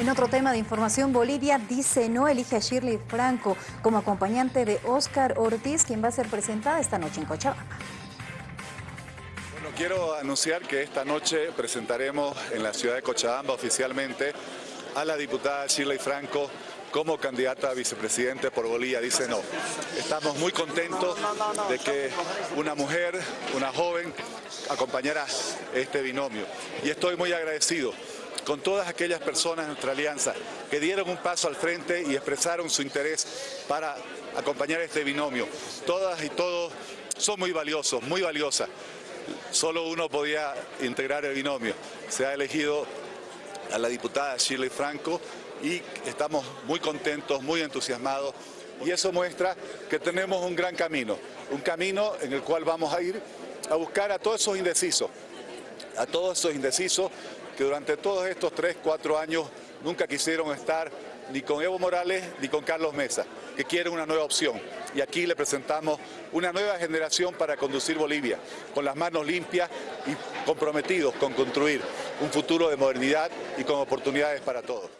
En otro tema de información, Bolivia dice no elige a Shirley Franco como acompañante de Oscar Ortiz, quien va a ser presentada esta noche en Cochabamba. Bueno, quiero anunciar que esta noche presentaremos en la ciudad de Cochabamba oficialmente a la diputada Shirley Franco como candidata a vicepresidente por Bolivia dice no. Estamos muy contentos de que una mujer, una joven, acompañara este binomio. Y estoy muy agradecido con todas aquellas personas de nuestra alianza que dieron un paso al frente y expresaron su interés para acompañar este binomio. Todas y todos son muy valiosos, muy valiosas. Solo uno podía integrar el binomio. Se ha elegido a la diputada Shirley Franco y estamos muy contentos, muy entusiasmados y eso muestra que tenemos un gran camino, un camino en el cual vamos a ir a buscar a todos esos indecisos, a todos esos indecisos que durante todos estos tres, cuatro años nunca quisieron estar ni con Evo Morales ni con Carlos Mesa, que quieren una nueva opción. Y aquí le presentamos una nueva generación para conducir Bolivia, con las manos limpias y comprometidos con construir un futuro de modernidad y con oportunidades para todos.